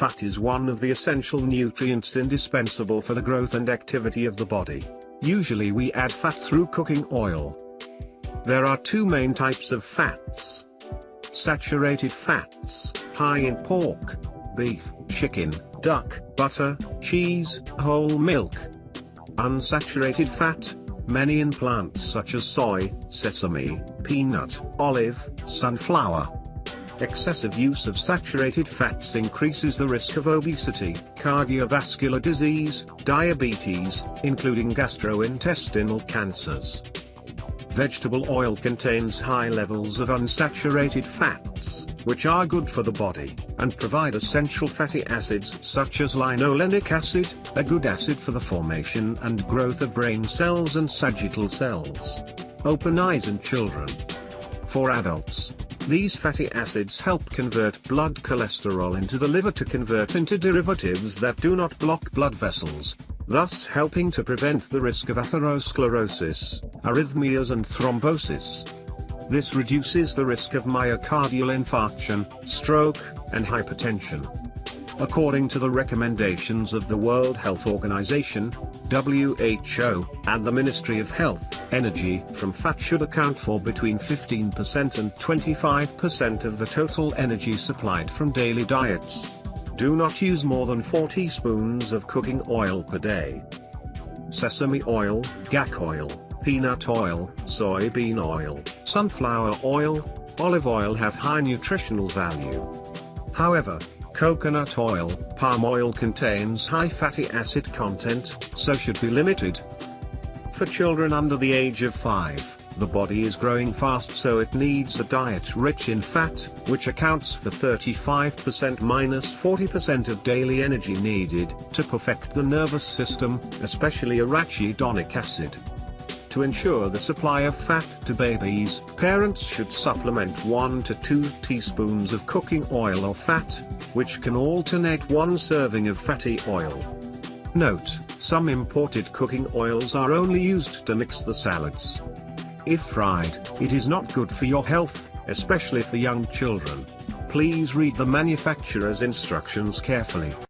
Fat is one of the essential nutrients indispensable for the growth and activity of the body. Usually we add fat through cooking oil. There are two main types of fats. Saturated fats, high in pork, beef, chicken, duck, butter, cheese, whole milk. Unsaturated fat, many in plants such as soy, sesame, peanut, olive, sunflower. Excessive use of saturated fats increases the risk of obesity, cardiovascular disease, diabetes, including gastrointestinal cancers. Vegetable oil contains high levels of unsaturated fats, which are good for the body, and provide essential fatty acids such as linolenic acid, a good acid for the formation and growth of brain cells and sagittal cells. Open eyes in children. For adults, these fatty acids help convert blood cholesterol into the liver to convert into derivatives that do not block blood vessels, thus helping to prevent the risk of atherosclerosis, arrhythmias and thrombosis. This reduces the risk of myocardial infarction, stroke, and hypertension. According to the recommendations of the World Health Organization, WHO, and the Ministry of Health, energy from fat should account for between 15% and 25% of the total energy supplied from daily diets. Do not use more than 4 teaspoons of cooking oil per day. Sesame oil, gack oil, peanut oil, soybean oil, sunflower oil, olive oil have high nutritional value. However, coconut oil, palm oil contains high fatty acid content, so should be limited. For children under the age of 5, the body is growing fast so it needs a diet rich in fat, which accounts for 35% minus 40% of daily energy needed to perfect the nervous system, especially arachidonic acid. To ensure the supply of fat to babies, parents should supplement 1 to 2 teaspoons of cooking oil or fat, which can alternate one serving of fatty oil. Note, some imported cooking oils are only used to mix the salads. If fried, it is not good for your health, especially for young children. Please read the manufacturer's instructions carefully.